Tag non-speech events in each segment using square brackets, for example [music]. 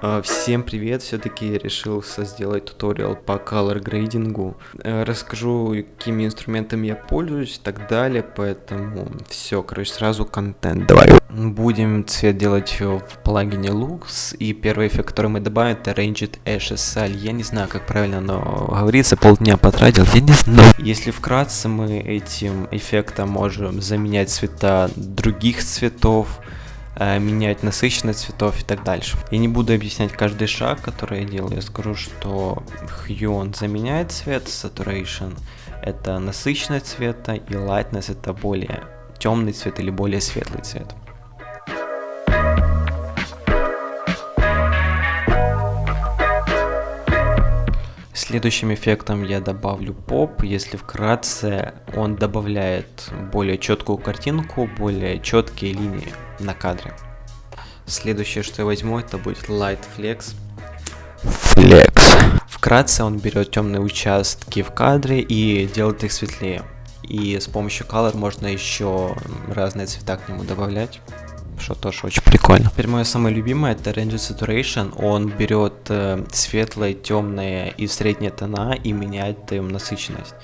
А, всем привет, все-таки решился сделать туториал по color грейдингу. Э, расскажу, какими инструментами я пользуюсь и так далее, поэтому все, короче, сразу контент. Давай. Будем цвет делать в плагине Lux, и первый эффект, который мы добавим, это Ranged HSL. Я не знаю, как правильно оно говорится, полдня потратил, я не знаю. Если вкратце, мы этим эффектом можем заменять цвета других цветов, менять насыщенность цветов и так дальше. Я не буду объяснять каждый шаг, который я делаю, я скажу, что Hue он заменяет цвет, Saturation это насыщенность цвета и Lightness это более темный цвет или более светлый цвет. Следующим эффектом я добавлю поп, если вкратце, он добавляет более четкую картинку, более четкие линии на кадре. Следующее, что я возьму, это будет Light Flex. Flex. Вкратце он берет темные участки в кадре и делает их светлее. И с помощью Color можно еще разные цвета к нему добавлять что тоже очень прикольно. Теперь мое самое любимое это Range Saturation. Он берет э, светлое, темное и средние тона и меняет им насыщенность.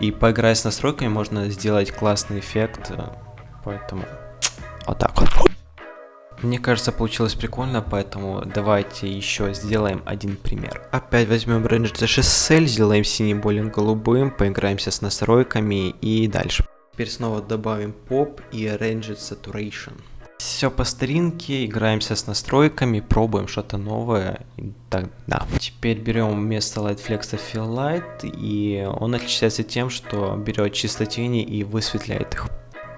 И поиграя с настройками можно сделать классный эффект, э, поэтому вот так вот. Мне кажется, получилось прикольно, поэтому давайте еще сделаем один пример. Опять возьмем Range GSL, сделаем синим более голубым, поиграемся с настройками и дальше. Теперь снова добавим Pop и Range Saturation. Все по старинке, играемся с настройками, пробуем что-то новое. Так, да. Теперь берем вместо Lightflex Fill Light, и он отличается тем, что берет чисто тени и высветляет их.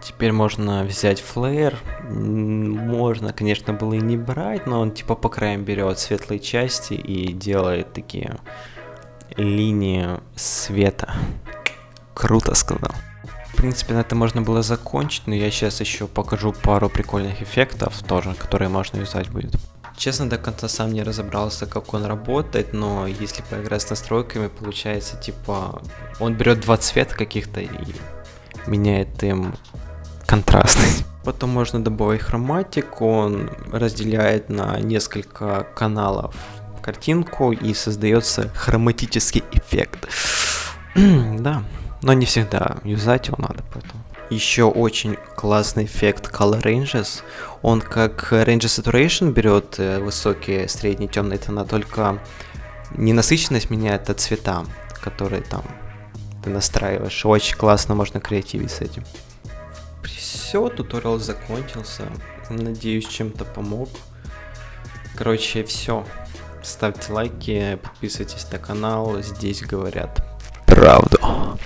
Теперь можно взять флеер, можно, конечно, было и не брать, но он типа по краям берет светлые части и делает такие линии света. Круто сказал принципе, на это можно было закончить, но я сейчас еще покажу пару прикольных эффектов тоже, которые можно юзать будет. Честно, до конца сам не разобрался, как он работает, но если поиграть с настройками, получается, типа, он берет два цвета каких-то и меняет им контрастность. [laughs] Потом можно добавить хроматик, он разделяет на несколько каналов картинку и создается хроматический эффект. [clears throat] да, но не всегда юзать его надо, поэтому. Еще очень классный эффект Color Ranges. Он как Range Saturation берет э, высокие, средние, темные тона, только не насыщенность меняет, а цвета, которые там ты настраиваешь. Очень классно можно креативить с этим. Все, туториал закончился. Надеюсь, чем-то помог. Короче, все. Ставьте лайки, подписывайтесь на канал. Здесь говорят Ronaldo.